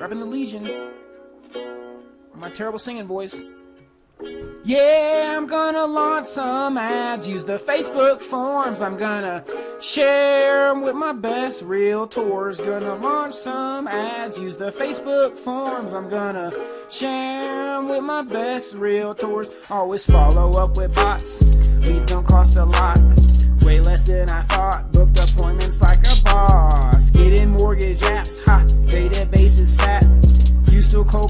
Rapping the Legion. My terrible singing voice. Yeah, I'm gonna launch some ads, use the Facebook forums. I'm gonna share 'em with my best realtors. Gonna launch some ads, use the Facebook forums. I'm gonna share 'em with my best realtors. Always follow up with bots, leads don't cost a lot.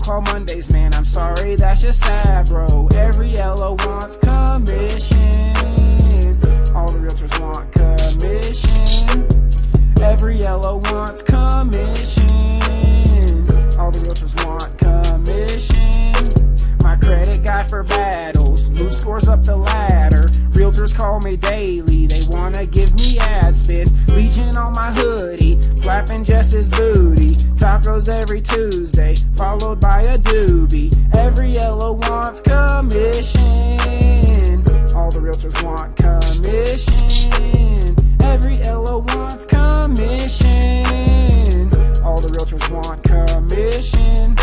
Call Mondays, man, I'm sorry, that's just sad, bro. Every yellow wants commission. All the realtors want commission. Every yellow wants commission. All the realtors want commission. My credit guy for battles, move scores up the ladder. Realtors call me daily, they wanna give me ad spits. Legion on my hoodie, slapping Jess's booty. Every Tuesday, followed by a doobie. Every yellow wants commission. All the realtors want commission. Every yellow wants commission. All the realtors want commission.